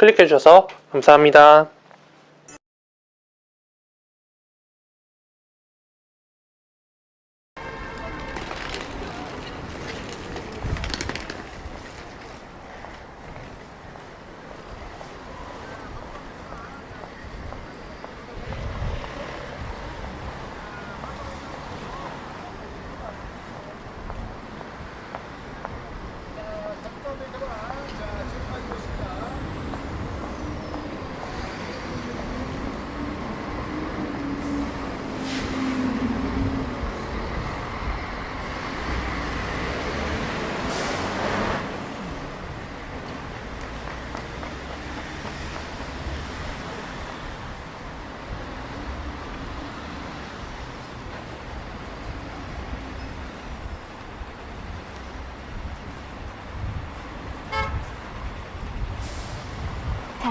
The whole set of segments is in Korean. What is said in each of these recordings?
클릭해 주셔서 감사합니다.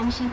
Một trăm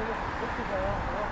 되게 높게 가요.